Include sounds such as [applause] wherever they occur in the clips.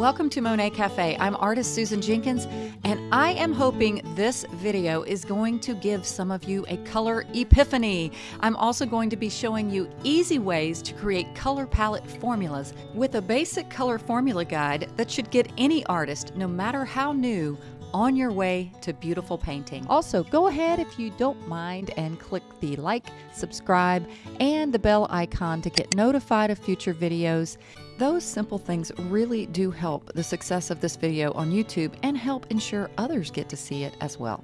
Welcome to Monet Cafe. I'm artist Susan Jenkins, and I am hoping this video is going to give some of you a color epiphany. I'm also going to be showing you easy ways to create color palette formulas with a basic color formula guide that should get any artist, no matter how new, on your way to beautiful painting. Also, go ahead if you don't mind and click the like, subscribe, and the bell icon to get notified of future videos. Those simple things really do help the success of this video on YouTube and help ensure others get to see it as well.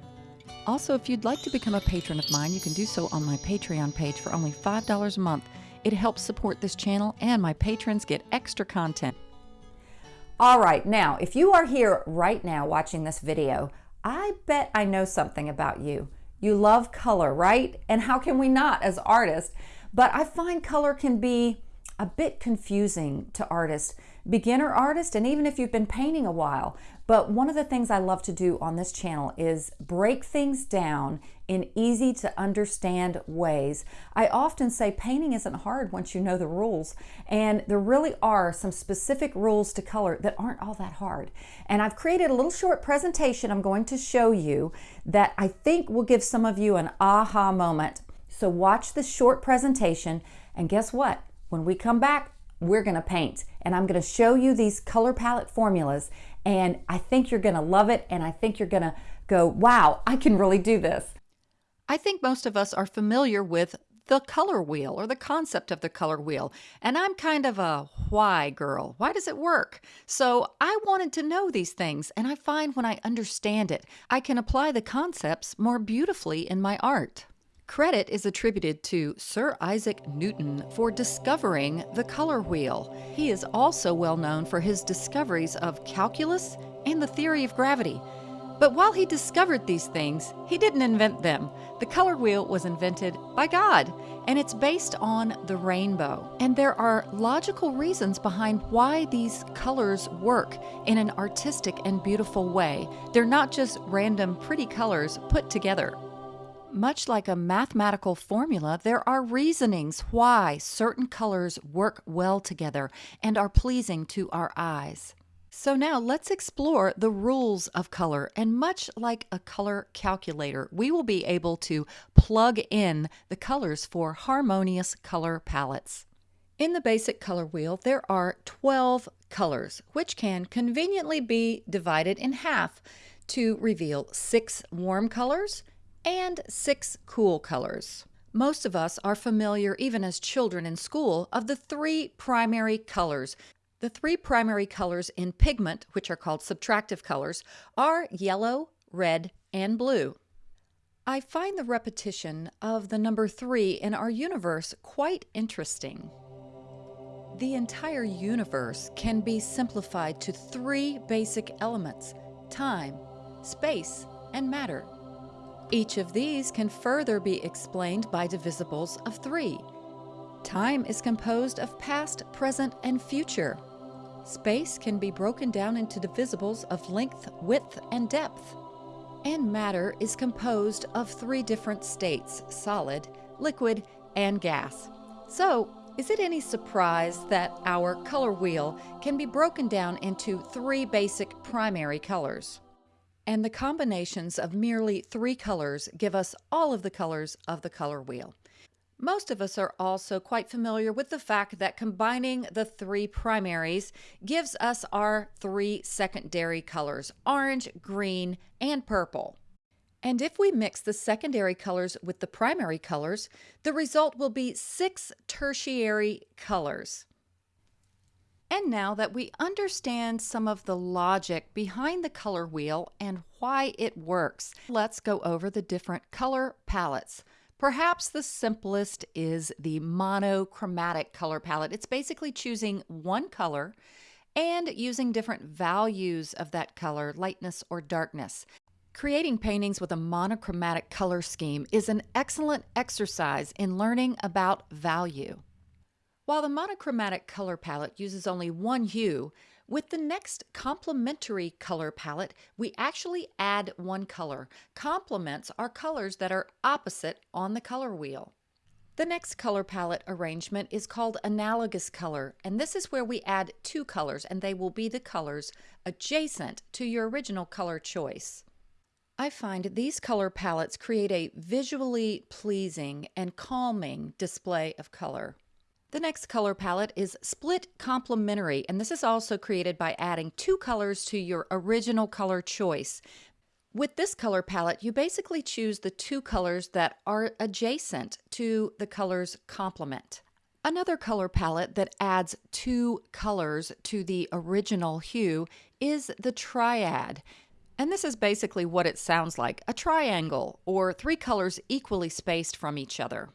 Also, if you'd like to become a patron of mine, you can do so on my Patreon page for only $5 a month. It helps support this channel and my patrons get extra content. All right, now, if you are here right now watching this video, I bet I know something about you. You love color, right? And how can we not as artists? But I find color can be a bit confusing to artists, beginner artists, and even if you've been painting a while. But one of the things I love to do on this channel is break things down in easy to understand ways. I often say painting isn't hard once you know the rules, and there really are some specific rules to color that aren't all that hard. And I've created a little short presentation I'm going to show you that I think will give some of you an aha moment. So watch this short presentation, and guess what? When we come back, we're to paint and I'm to show you these color palette formulas and I think you're to love it and I think you're to go, wow, I can really do this. I think most of us are familiar with the color wheel or the concept of the color wheel. And I'm kind of a why girl. Why does it work? So I wanted to know these things, and I find when I understand it, I can apply the concepts more beautifully in my art. Credit is attributed to Sir Isaac Newton for discovering the color wheel. He is also well known for his discoveries of calculus and the theory of gravity. But while he discovered these things, he didn't invent them. The color wheel was invented by God, and it's based on the rainbow. And there are logical reasons behind why these colors work in an artistic and beautiful way. They're not just random pretty colors put together. Much like a mathematical formula, there are reasonings why certain colors work well together and are pleasing to our eyes. So now let's explore the rules of color and much like a color calculator, we will be able to plug in the colors for harmonious color palettes. In the basic color wheel, there are 12 colors, which can conveniently be divided in half to reveal six warm colors and six cool colors. Most of us are familiar, even as children in school, of the three primary colors. The three primary colors in pigment, which are called subtractive colors, are yellow, red, and blue. I find the repetition of the number three in our universe quite interesting. The entire universe can be simplified to three basic elements time, space, and matter. Each of these can further be explained by divisibles of three. Time is composed of past, present, and future. Space can be broken down into divisibles of length, width, and depth. And matter is composed of three different states, solid, liquid, and gas. So, is it any surprise that our color wheel can be broken down into three basic primary colors? And the combinations of merely three colors give us all of the colors of the color wheel. Most of us are also quite familiar with the fact that combining the three primaries gives us our three secondary colors, orange, green, and purple. And if we mix the secondary colors with the primary colors, the result will be six tertiary colors. And now that we understand some of the logic behind the color wheel and why it works, let's go over the different color palettes. Perhaps the simplest is the monochromatic color palette. It's basically choosing one color and using different values of that color, lightness or darkness. Creating paintings with a monochromatic color scheme is an excellent exercise in learning about value. While the monochromatic color palette uses only one hue, with the next complementary color palette, we actually add one color. Complements are colors that are opposite on the color wheel. The next color palette arrangement is called analogous color, and this is where we add two colors, and they will be the colors adjacent to your original color choice. I find these color palettes create a visually pleasing and calming display of color. The next color palette is Split Complementary, and this is also created by adding two colors to your original color choice. With this color palette, you basically choose the two colors that are adjacent to the color's complement. Another color palette that adds two colors to the original hue is the triad. And this is basically what it sounds like a triangle, or three colors equally spaced from each other.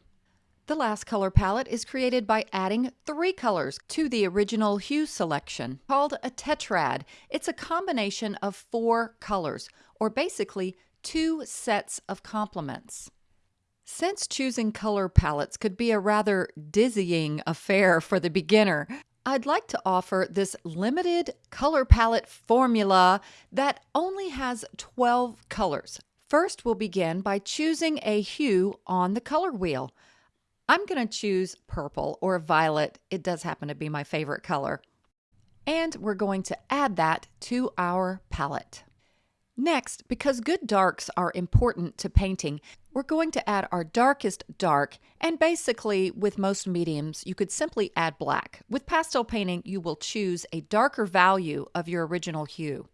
The last color palette is created by adding three colors to the original hue selection, called a tetrad. It's a combination of four colors, or basically two sets of complements. Since choosing color palettes could be a rather dizzying affair for the beginner, I'd like to offer this limited color palette formula that only has 12 colors. First, we'll begin by choosing a hue on the color wheel. I'm going to choose purple or violet. It does happen to be my favorite color. And we're going to add that to our palette. Next, because good darks are important to painting, we're going to add our darkest dark, and basically with most mediums, you could simply add black. With pastel painting, you will choose a darker value of your original hue.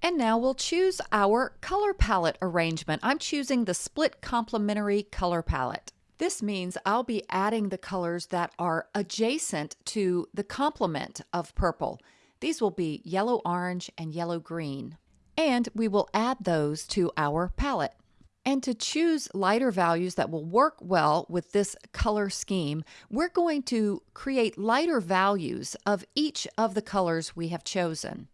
And now we'll choose our color palette arrangement. I'm choosing the split complementary color palette. This means I'll be adding the colors that are adjacent to the complement of purple. These will be yellow orange and yellow green. And we will add those to our palette. And to choose lighter values that will work well with this color scheme, we're going to create lighter values of each of the colors we have chosen.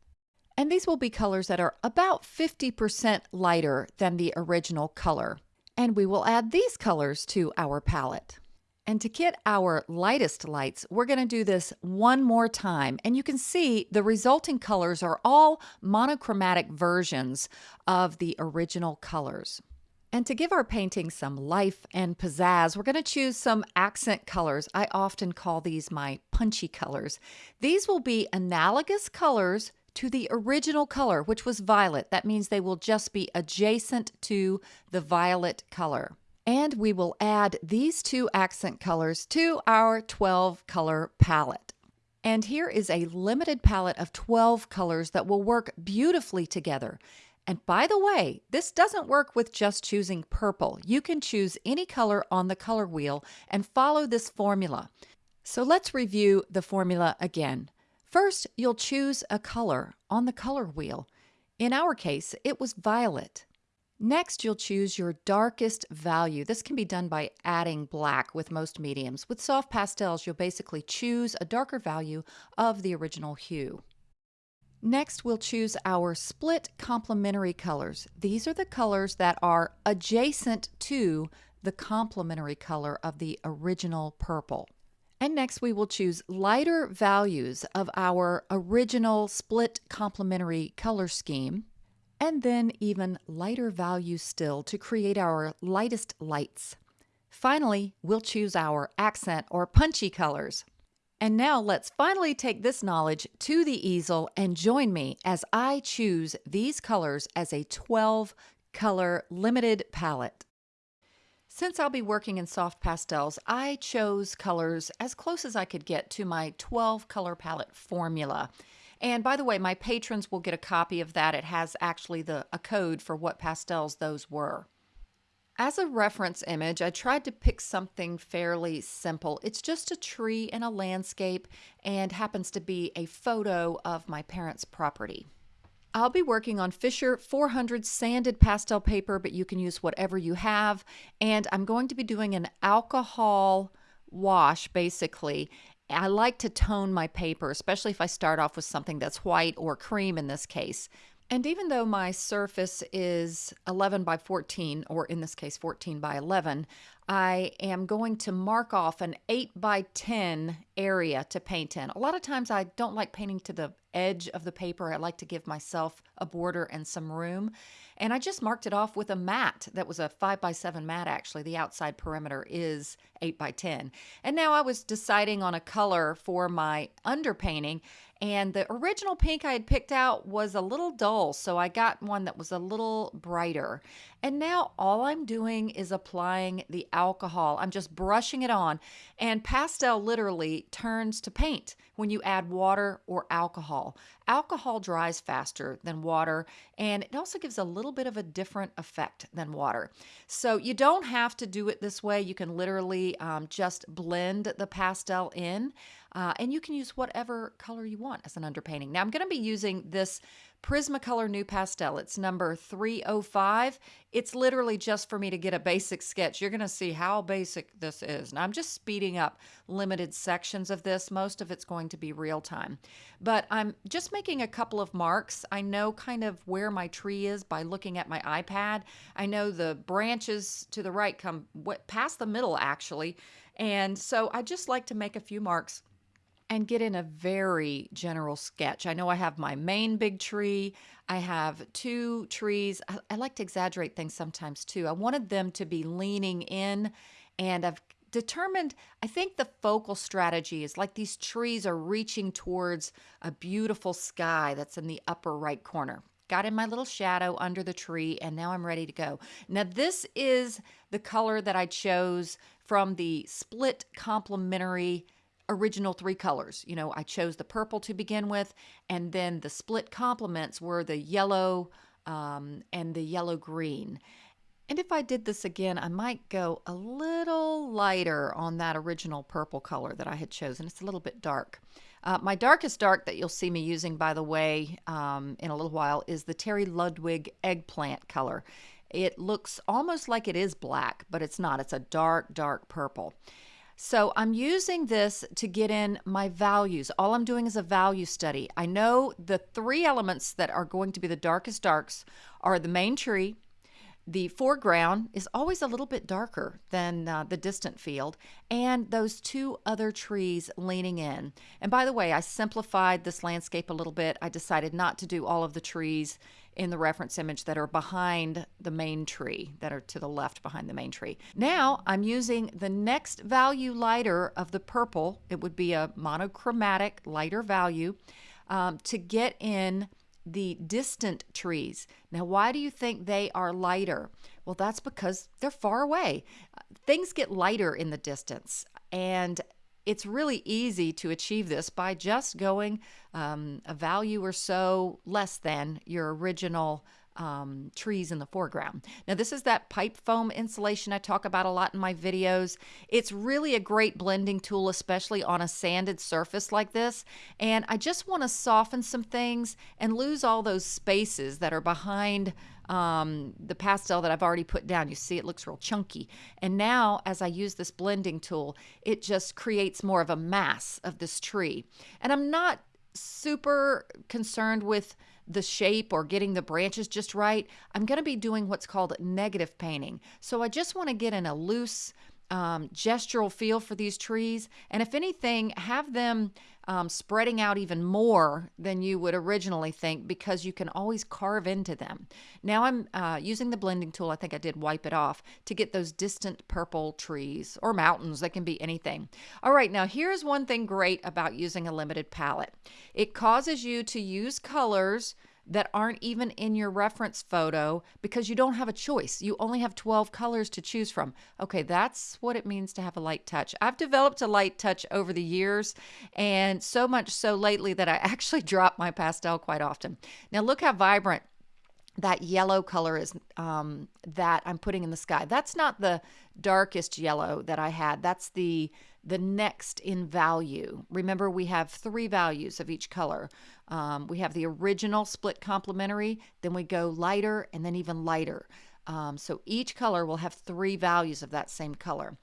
And these will be colors that are about 50% lighter than the original color. And we will add these colors to our palette. And to get our lightest lights, we're going to do this one more time. And you can see the resulting colors are all monochromatic versions of the original colors. And to give our painting some life and pizzazz, we're going to choose some accent colors. I often call these my punchy colors. These will be analogous colors to the original color, which was violet. That means they will just be adjacent to the violet color. And we will add these two accent colors to our 12 color palette. And here is a limited palette of 12 colors that will work beautifully together. And by the way, this doesn't work with just choosing purple. You can choose any color on the color wheel and follow this formula. So let's review the formula again. First, you'll choose a color on the color wheel. In our case, it was violet. Next, you'll choose your darkest value. This can be done by adding black with most mediums. With soft pastels, you'll basically choose a darker value of the original hue. Next, we'll choose our split complementary colors. These are the colors that are adjacent to the complementary color of the original purple. And next we will choose lighter values of our original split complementary color scheme, and then even lighter values still to create our lightest lights. Finally, we'll choose our accent or punchy colors. And now let's finally take this knowledge to the easel and join me as I choose these colors as a 12 color limited palette. Since I'll be working in soft pastels, I chose colors as close as I could get to my 12 color palette formula. And by the way, my patrons will get a copy of that. It has actually the a code for what pastels those were. As a reference image, I tried to pick something fairly simple. It's just a tree and a landscape and happens to be a photo of my parents' property. I'll be working on Fisher 400 sanded pastel paper, but you can use whatever you have. And I'm going to be doing an alcohol wash basically. I like to tone my paper, especially if I start off with something that's white or cream in this case. And even though my surface is 11 by 14, or in this case 14 by 11, I am going to mark off an 8 by 10 area to paint in. A lot of times I don't like painting to the edge of the paper. I like to give myself a border and some room. And I just marked it off with a mat that was a 5 by 7 mat actually. The outside perimeter is 8 by 10. And now I was deciding on a color for my underpainting and the original pink I had picked out was a little dull, so I got one that was a little brighter. And now all I'm doing is applying the alcohol. I'm just brushing it on. And pastel literally turns to paint when you add water or alcohol. Alcohol dries faster than water, and it also gives a little bit of a different effect than water. So you don't have to do it this way. You can literally um, just blend the pastel in. Uh, and you can use whatever color you want as an underpainting. Now I'm going to be using this Prismacolor NuPastel. It's number 305. It's literally just for me to get a basic sketch. You're going to see how basic this is. Now I'm just speeding up limited sections of this. Most of it's going to be real time. But I'm just making a couple of marks. I know kind of where my tree is by looking at my iPad. I know the branches to the right come past the middle actually. And so I just like to make a few marks and get in a very general sketch. I know I have my main big tree. I have two trees. I, I, like to exaggerate things sometimes too. I wanted them to be leaning in, and I've determined, I think the focal strategy is like these trees are reaching towards a beautiful sky that's in the upper right corner. Got in my little shadow under the tree, and now I'm ready to go. Now, this is the color that I chose from the split complementary original three colors. You know, I chose the purple to begin with, and then the split complements were the yellow um, and the yellow green. And if I did this again, I might go a little lighter on that original purple color that I had chosen. It's a little bit dark. Uh, my darkest dark that you'll see me using, by the way, um, in a little while is the Terry Ludwig eggplant color. It looks almost like it is black, but it's not. It's a dark, dark purple. So I'm using this to get in my values. All I'm doing is a value study. I know the three elements that are going to be the darkest darks are the main tree, the foreground is always a little bit darker than uh, the distant field, and those two other trees leaning in. And by the way, I simplified this landscape a little bit. I decided not to do all of the trees in the reference image that are behind the main tree, that are to the left behind the main tree. Now I'm using the next value lighter of the purple, it would be a monochromatic lighter value, um, to get in the distant trees. Now, why do you think they are lighter? Well, that's because they're far away. Things get lighter in the distance, and it's really easy to achieve this by just going um, a value or so less than your original um, trees in the foreground. Now, this is that pipe foam insulation I talk about a lot in my videos. It's really a great blending tool, especially on a sanded surface like this. And I just want to soften some things and lose all those spaces that are behind um, the pastel that I've already put down. You see it looks real chunky. And now as I use this blending tool, it just creates more of a mass of this tree. And I'm not super concerned with the shape or getting the branches just right. I'm going to be doing what's called negative painting. So I just want to get in a loose um, gestural feel for these trees. And if anything, have them um, spreading out even more than you would originally think because you can always carve into them. Now I'm uh, using the blending tool, I think I did wipe it off, to get those distant purple trees or mountains. They can be anything. All right, now here's one thing great about using a limited palette. It causes you to use colors that aren't even in your reference photo because you don't have a choice. You only have 12 colors to choose from. Okay, that's what it means to have a light touch. I've developed a light touch over the years, and so much so lately that I [laughs] actually drop my pastel quite often. Now, look how vibrant that yellow color is um, that I'm putting in the sky. That's not the darkest yellow that I had. That's the the next in value. Remember, we have three values of each color. Um, we have the original split complementary, then we go lighter, and then even lighter. Um, so each color will have three values of that same color.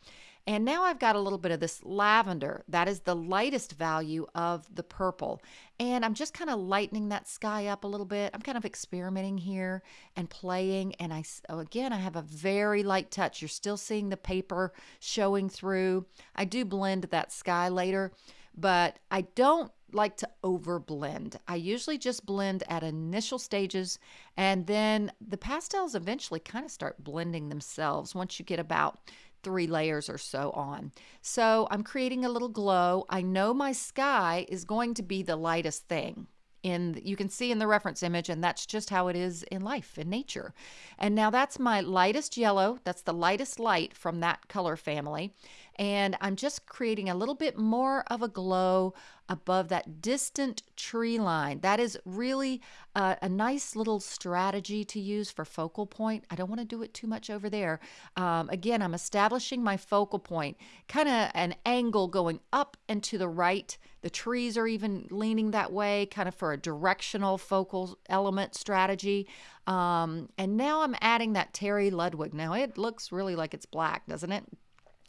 And now I've got a little bit of this lavender. That is the lightest value of the purple. And I'm just kind of lightening that sky up a little bit. I'm kind of experimenting here and playing. And I, oh, again, I have a very light touch. You're still seeing the paper showing through. I do blend that sky later, but I don't like to over blend. I usually just blend at initial stages and then the pastels eventually kind of start blending themselves once you get about three layers or so on. So I'm creating a little glow. I know my sky is going to be the lightest thing in you can see in the reference image and that's just how it is in life in nature and now that's my lightest yellow that's the lightest light from that color family and I'm just creating a little bit more of a glow above that distant tree line. That is really a, a nice little strategy to use for focal point. I don't want to do it too much over there. Um, again, I'm establishing my focal point, kind of an angle going up and to the right. The trees are even leaning that way, kind of for a directional focal element strategy. Um, and now I'm adding that Terry Ludwig. Now it looks really like it's black, doesn't it?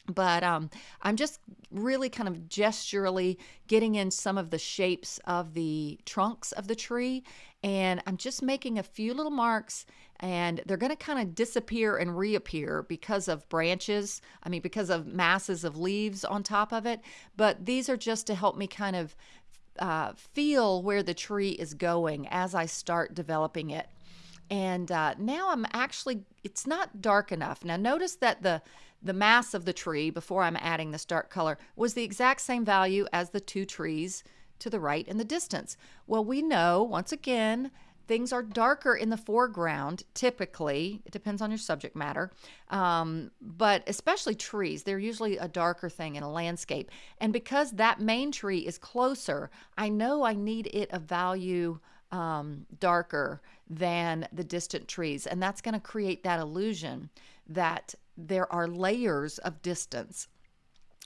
But um, I'm just really kind of gesturally getting in some of the shapes of the trunks of the tree and I'm just making a few little marks and they're going to kind of disappear and reappear because of branches I mean because of masses of leaves on top of it. But these are just to help me kind of uh, feel where the tree is going as I start developing it. And uh, now I'm actually it's not dark enough. Now notice that the the mass of the tree before I'm adding this dark color was the exact same value as the two trees to the right in the distance. Well, we know once again things are darker in the foreground typically. It depends on your subject matter. Um, but especially trees they're usually a darker thing in a landscape. And because that main tree is closer i know i need it a value um, darker than the distant trees. And that's going to create that illusion that there are layers of distance.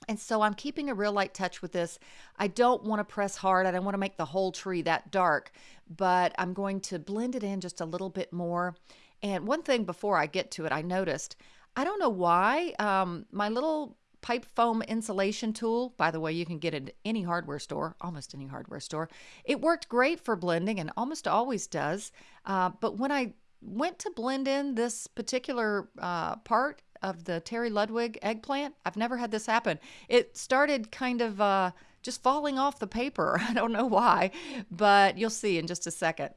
And so I'm keeping a real light touch with this. I don't want to press hard. I don't want to make the whole tree that dark, but I'm going to blend it in just a little bit more. And one thing before I get to it, I noticed, I don't know why, um, my little pipe foam insulation tool, by the way, you can get it at any hardware store, almost any hardware store. It worked great for blending and almost always does. Uh, but when I went to blend in this particular uh, part of the Terry Ludwig eggplant. I've never had this happen. It started kind of uh, just falling off the paper. [laughs] I don't know why, but you'll see in just a second.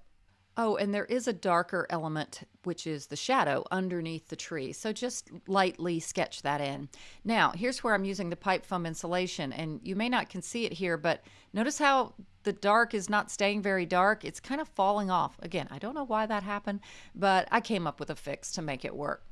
Oh, and there is a darker element, which is the shadow underneath the tree. So just lightly sketch that in. Now, here's where I'm using the pipe foam insulation, and you may not can see it here, but notice how the dark is not staying very dark. It's kind of falling off. Again, I don't know why that happened, but I came up with a fix to make it work.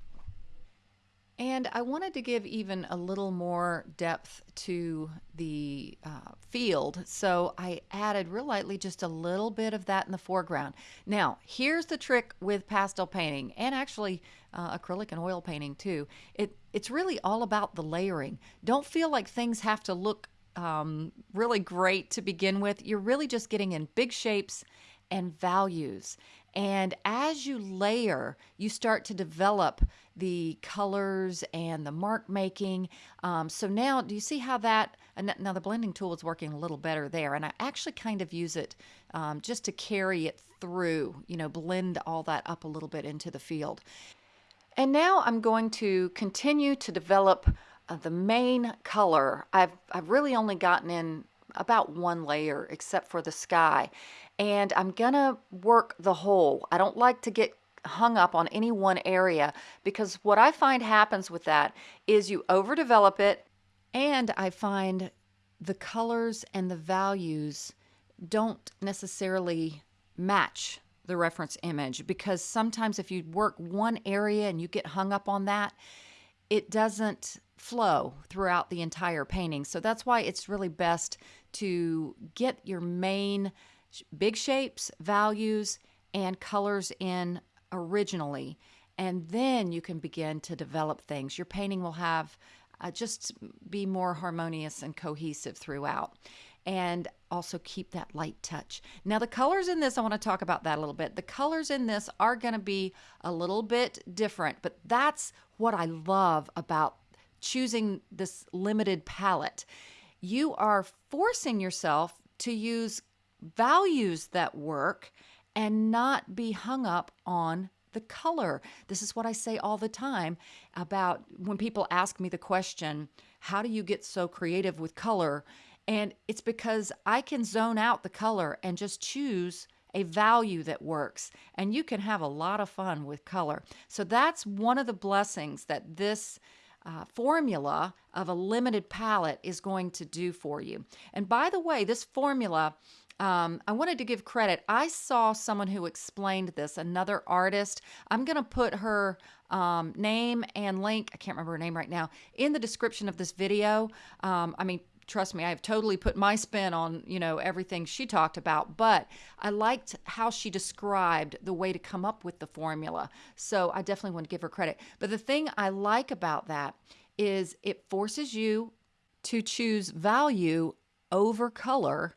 And I wanted to give even a little more depth to the uh, field. So I added real lightly just a little bit of that in the foreground. Now, here's the trick with pastel painting and actually uh, acrylic and oil painting too. It, it's really all about the layering. Don't feel like things have to look um, really great to begin with. You're really just getting in big shapes and values. And as you layer, you start to develop the colors and the mark making. Um, so now, do you see how that? Now the blending tool is working a little better there, and I actually kind of use it um, just to carry it through. You know, blend all that up a little bit into the field. And now I'm going to continue to develop uh, the main color. I've I've really only gotten in about one layer except for the sky and I'm gonna work the whole. I don't like to get hung up on any one area because what I find happens with that is you overdevelop it and I find the colors and the values don't necessarily match the reference image because sometimes if you work one area and you get hung up on that, it doesn't flow throughout the entire painting. So that's why it's really best to get your main big shapes, values, and colors in originally. And then you can begin to develop things. Your painting will have uh, just be more harmonious and cohesive throughout. And also keep that light touch. Now, the colors in this, I want to talk about that a little bit. The colors in this are going to be a little bit different, but that's what I love about choosing this limited palette. You are forcing yourself to use values that work and not be hung up on the color. This is what I say all the time about when people ask me the question, How do you get so creative with color? And it's because I can zone out the color and just choose a value that works. And you can have a lot of fun with color. So that's one of the blessings that this. Uh, formula of a limited palette is going to do for you. And by the way, this formula um, I wanted to give credit. I saw someone who explained this, another artist. I'm going to put her um, name and link, I can't remember her name right now, in the description of this video. Um, I mean, trust me, I have totally put my spin on, you know, everything she talked about, but I liked how she described the way to come up with the formula. So I definitely want to give her credit. But the thing I like about that is it forces you to choose value over color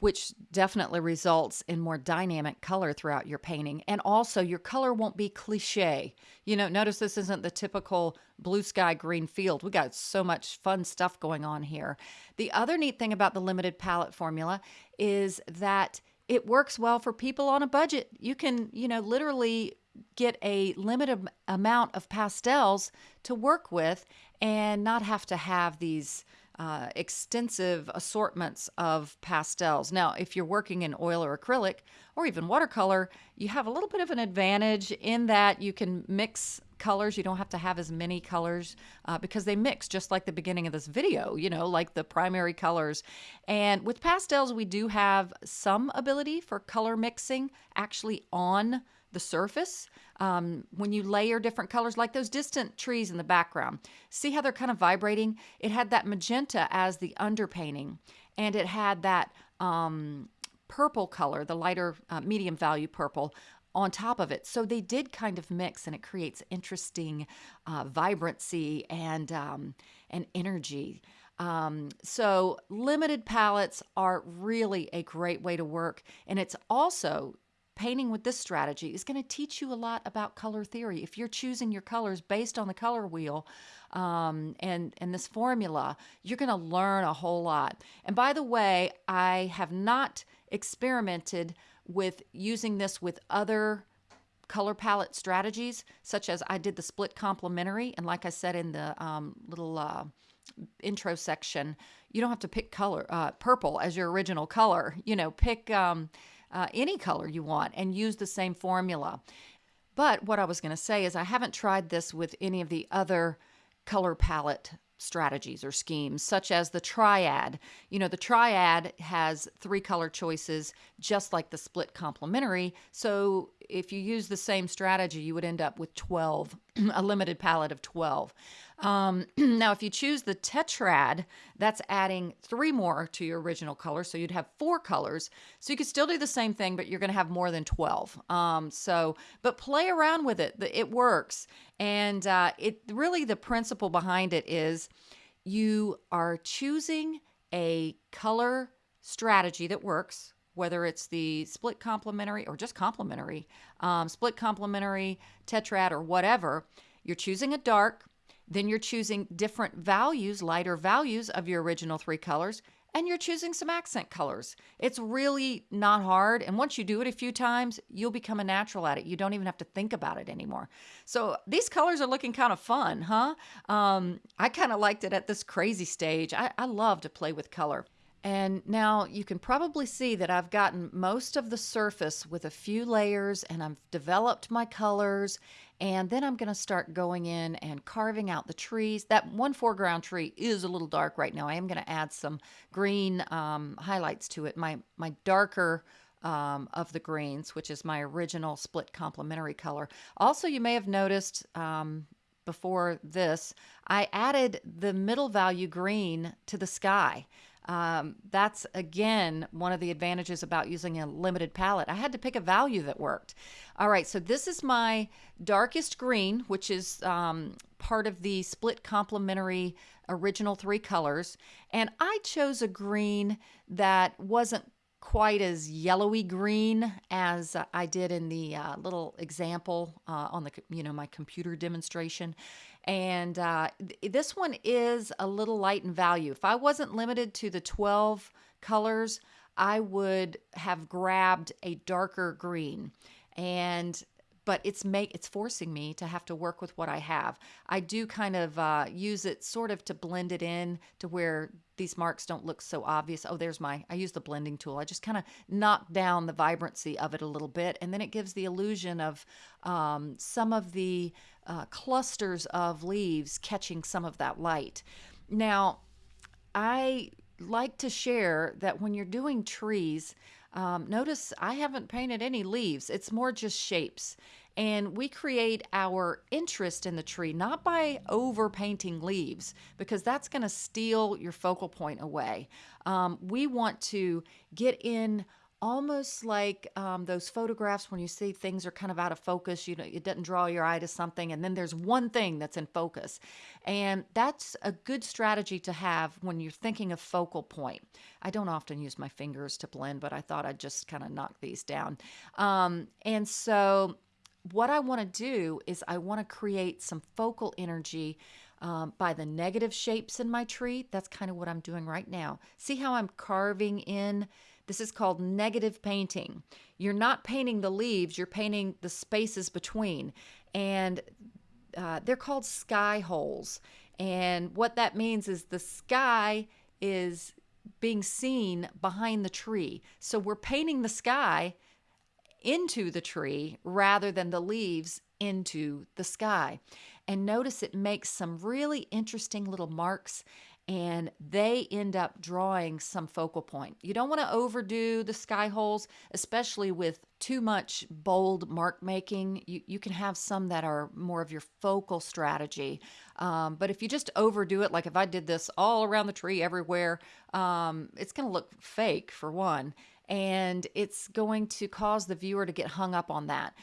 which definitely results in more dynamic color throughout your painting. And also, your color won't be cliche. You know, notice this isn't the typical blue sky green field. We got so much fun stuff going on here. The other neat thing about the limited palette formula is that it works well for people on a budget. You can, you know, literally get a limited amount of pastels to work with and not have to have these uh, extensive assortments of pastels. Now, if you're working in oil or acrylic or even watercolor, you have a little bit of an advantage in that you can mix colors. You don't have to have as many colors uh, because they mix just like the beginning of this video, you know, like the primary colors. And with pastels, we do have some ability for color mixing actually on the surface um, when you layer different colors, like those distant trees in the background. See how they're kind of vibrating? It had that magenta as the underpainting, and it had that um, purple color, the lighter uh, medium value purple, on top of it. So they did kind of mix, and it creates interesting uh, vibrancy and um, and energy. Um, so limited palettes are really a great way to work, and it's also painting with this strategy is going to teach you a lot about color theory. If you're choosing your colors based on the color wheel um, and, and this formula, you're going to learn a whole lot. And by the way, I have not experimented with using this with other color palette strategies, such as I did the split complementary. And like I said in the um, little uh, intro section, you don't have to pick color, uh, purple as your original color. You know, pick. Um, uh, any color you want and use the same formula. But what I was going to say is I haven't tried this with any of the other color palette strategies or schemes, such as the triad. You know, the triad has three color choices, just like the split complementary. So if you use the same strategy, you would end up with 12, [clears throat] a limited palette of 12. Um, [clears throat] now, if you choose the tetrad, that's adding three more to your original color. So you'd have four colors. So you could still do the same thing, but you're going to have more than 12. Um, so, but play around with it. It works. And uh, it really, the principle behind it is you are choosing a color strategy that works whether it's the split complementary or just complementary, um, split complementary, tetrad, or whatever, you're choosing a dark, then you're choosing different values, lighter values of your original three colors, and you're choosing some accent colors. It's really not hard. And once you do it a few times, you'll become a natural at it. You don't even have to think about it anymore. So these colors are looking kind of fun, huh? Um, I kind of liked it at this crazy stage. I, I love to play with color. And now you can probably see that I've gotten most of the surface with a few layers and I've developed my colors and then I'm going to start going in and carving out the trees. That one foreground tree is a little dark right now. I am going to add some green um, highlights to it. My, my darker um, of the greens, which is my original split complementary color. Also, you may have noticed um, before this, I added the middle value green to the sky. Um, that's again one of the advantages about using a limited palette. I had to pick a value that worked. All right, so this is my darkest green, which is um, part of the split complementary original three colors. And I chose a green that wasn't quite as yellowy green as I did in the uh, little example uh, on the you know my computer demonstration. And uh, th- this one is a little light in value. If I wasn't limited to the 12 colors, I would have grabbed a darker green. And but it's make it's forcing me to have to work with what I have. I do kind of uh, use it sort of to blend it in to where these marks don't look so obvious. Oh, there's my I use the blending tool. I just kind of knock down the vibrancy of it a little bit, and then it gives the illusion of um, some of the uh, clusters of leaves catching some of that light. Now, I like to share that when you're doing trees. Um, notice I haven't painted any leaves. It's more just shapes. And we create our interest in the tree not by over painting leaves, because that's going to steal your focal point away. Um, we want to get in almost like um, those photographs when you see things are kind of out of focus you know it doesn't draw your eye to something and then there's one thing that's in focus. And that's a good strategy to have when you're thinking of focal point. I don't often use my fingers to blend but i thought i'd just kind of knock these down. Um, and so what i want to do is i want to create some focal energy um, by the negative shapes in my tree. That's kind of what i'm doing right now. See how i'm carving in this is called negative painting. You're not painting the leaves, you're painting the spaces between. And uh, they're called sky holes. And what that means is the sky is being seen behind the tree. So we're painting the sky into the tree rather than the leaves into the sky. And notice it makes some really interesting little marks and they end up drawing some focal point. You don't want to overdo the sky holes, especially with too much bold mark making. You, you can have some that are more of your focal strategy. Um, but if you just overdo it, like if I did this all around the tree everywhere, um, it's going to look fake for one, and it's going to cause the viewer to get hung up on that.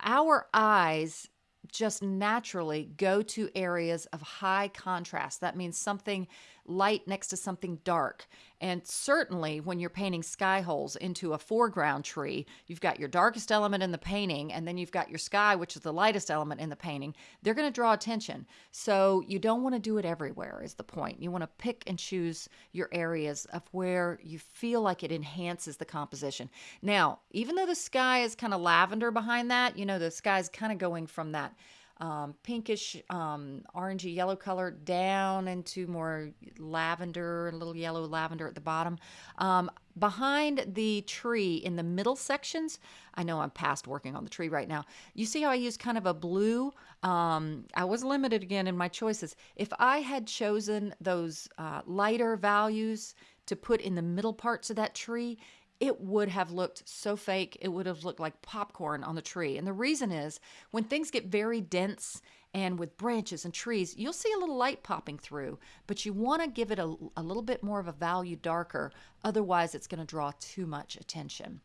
Our eyes just naturally go to areas of high contrast. That means something light next to something dark. And certainly when you're painting sky holes into a foreground tree, you've got your darkest element in the painting, and then you've got your sky, which is the lightest element in the painting. They're going to draw attention. So you don't want to do it everywhere, is the point. You want to pick and choose your areas of where you feel like it enhances the composition. Now, even though the sky is kind of lavender behind that, you know, the sky is kind of going from that um, pinkish, um, orangey yellow color down into more lavender, a little yellow lavender at the bottom. Um, behind the tree in the middle sections, I know I'm past working on the tree right now. You see how I use kind of a blue? Um, I was limited again in my choices. If I had chosen those uh, lighter values to put in the middle parts of that tree, it would have looked so fake. It would have looked like popcorn on the tree. And the reason is when things get very dense and with branches and trees, you'll see a little light popping through, but you want to give it a, a little bit more of a value darker. Otherwise, it's going to draw too much attention.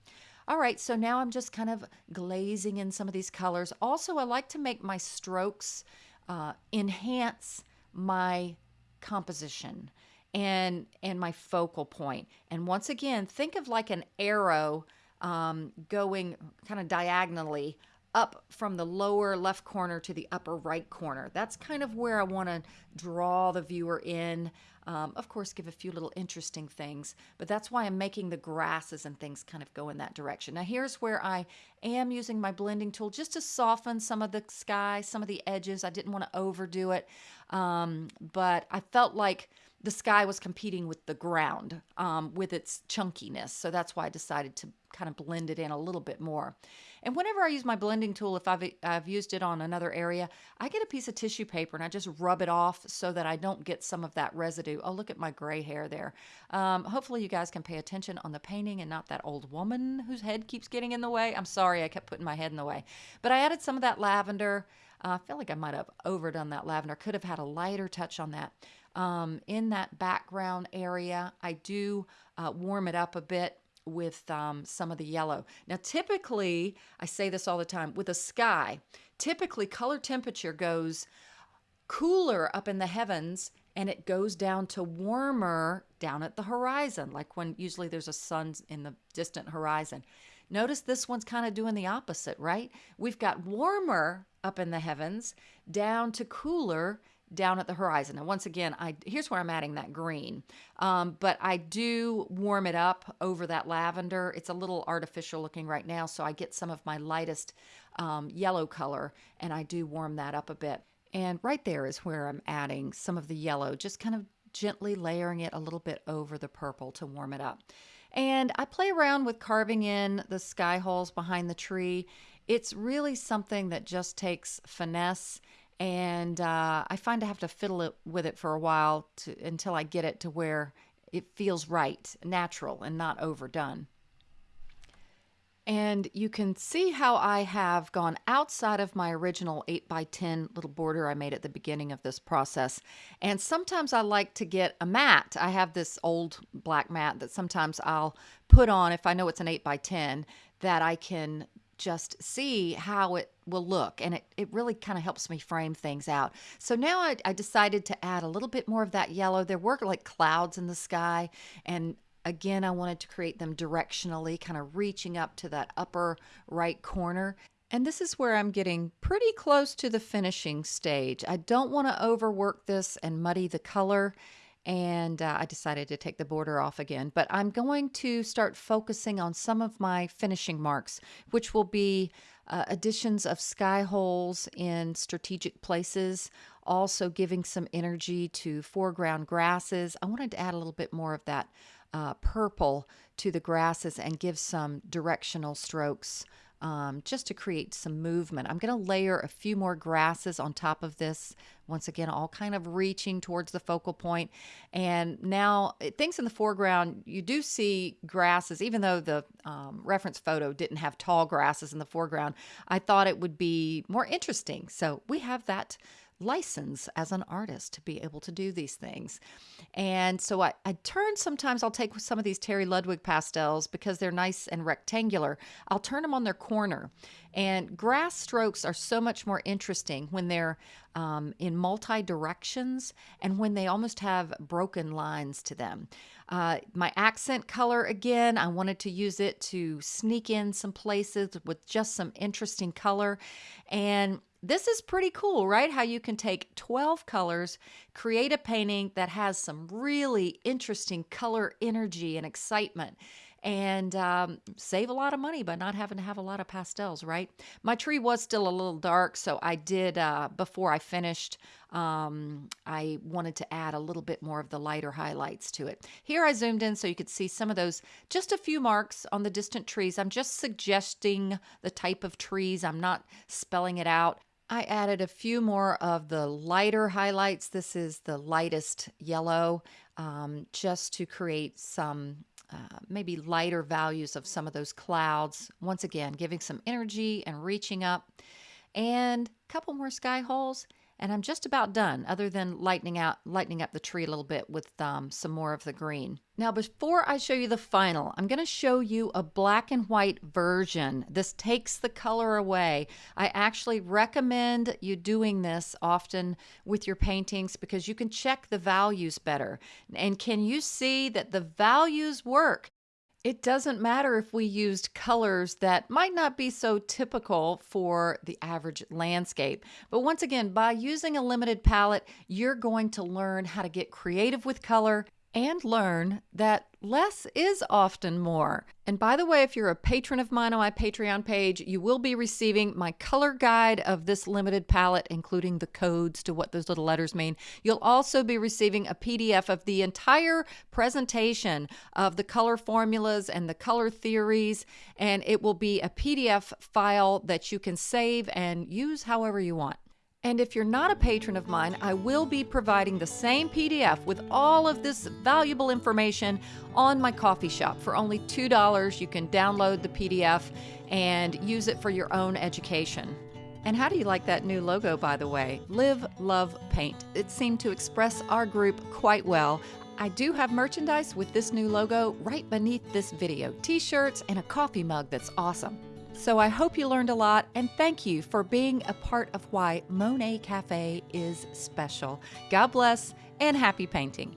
All right, so now I'm just kind of glazing in some of these colors. Also, I like to make my strokes uh, enhance my composition and and my focal point. And once again, think of like an arrow um, going kind of diagonally up from the lower left corner to the upper right corner. That's kind of where I want to draw the viewer in. Um, of course, give a few little interesting things, but that's why I'm making the grasses and things kind of go in that direction. Now, here's where I am using my blending tool just to soften some of the sky, some of the edges. I didn't want to overdo it, um, but I felt like the sky was competing with the ground um, with its chunkiness. So that's why I decided to kind of blend it in a little bit more. And whenever I use my blending tool, if I've, I've used it on another area, I get a piece of tissue paper and I just rub it off so that I don't get some of that residue. Oh, look at my gray hair there. Um, hopefully you guys can pay attention on the painting and not that old woman whose head keeps getting in the way. I'm sorry, I kept putting my head in the way. But I added some of that lavender. Uh, I feel like I might have overdone that lavender. Could have had a lighter touch on that um, in that background area. I do uh, warm it up a bit with um, some of the yellow. Now, typically, I say this all the time with a sky, typically color temperature goes cooler up in the heavens and it goes down to warmer down at the horizon, like when usually there's a sun in the distant horizon. Notice this one's kind of doing the opposite, right? We've got warmer up in the heavens down to cooler down at the horizon. And once again, I here's where I'm adding that green. Um, but I do warm it up over that lavender. It's a little artificial looking right now, so I get some of my lightest um, yellow color and I do warm that up a bit. And right there is where I'm adding some of the yellow, just kind of gently layering it a little bit over the purple to warm it up. And I play around with carving in the sky holes behind the tree. It's really something that just takes finesse and uh, I find I have to fiddle it with it for a while to, until I get it to where it feels right, natural, and not overdone. And you can see how I have gone outside of my original 8 by 10 little border I made at the beginning of this process. And sometimes I like to get a mat. I have this old black mat that sometimes I'll put on if I know it's an 8 by 10 that I can just see how it will look and it, it really kind of helps me frame things out so now I, I, decided to add a little bit more of that yellow there were like clouds in the sky and Again, I wanted to create them directionally, kind of reaching up to that upper right corner. And this is where I'm getting pretty close to the finishing stage. I don't want to overwork this and muddy the color. And uh, I decided to take the border off again. But I'm going to start focusing on some of my finishing marks, which will be uh, additions of sky holes in strategic places, also giving some energy to foreground grasses. I wanted to add a little bit more of that uh, purple to the grasses and give some directional strokes um, just to create some movement. I'm going to layer a few more grasses on top of this. Once again, all kind of reaching towards the focal point. And now things in the foreground, you do see grasses, even though the um, reference photo didn't have tall grasses in the foreground, I thought it would be more interesting. So we have that license as an artist to be able to do these things. And so I, I turn sometimes I'll take some of these Terry Ludwig pastels because they're nice and rectangular. I'll turn them on their corner. And grass strokes are so much more interesting when they're um, in multi directions and when they almost have broken lines to them. Uh, my accent color, again, I wanted to use it to sneak in some places with just some interesting color. And this is pretty cool, right? How you can take 12 colors, create a painting that has some really interesting color energy and excitement and um, save a lot of money by not having to have a lot of pastels, right? My tree was still a little dark, so I did, uh, before I finished, um, I wanted to add a little bit more of the lighter highlights to it. Here I zoomed in so you could see some of those, just a few marks on the distant trees. I'm just suggesting the type of trees. I'm not spelling it out. I added a few more of the lighter highlights. This is the lightest yellow, um, just to create some uh, maybe lighter values of some of those clouds. Once again, giving some energy and reaching up. And a couple more sky holes and I'm just about done other than lightening out lightening up the tree a little bit with um, some more of the green. Now before I show you the final, I'm going to show you a black and white version. This takes the color away. I actually recommend you doing this often with your paintings because you can check the values better. And can you see that the values work? It doesn't matter if we used colors that might not be so typical for the average landscape. But once again, by using a limited palette, you're going to learn how to get creative with color and learn that less is often more. And by the way, if you're a patron of mine on my Patreon page, you will be receiving my color guide of this limited palette, including the codes to what those little letters mean. You'll also be receiving a PDF of the entire presentation of the color formulas and the color theories, and it will be a PDF file that you can save and use however you want. And if you're not a patron of mine, I will be providing the same PDF with all of this valuable information on my Ko-fi shop. For only $2, you can download the PDF and use it for your own education. And how do you like that new logo, by the way? Live, Love, Paint. It seemed to express our group quite well. I do have merchandise with this new logo right beneath this video t shirts and a coffee mug that's awesome. So I hope you learned a lot and thank you for being a part of why Monet Cafe is special. God bless and happy painting.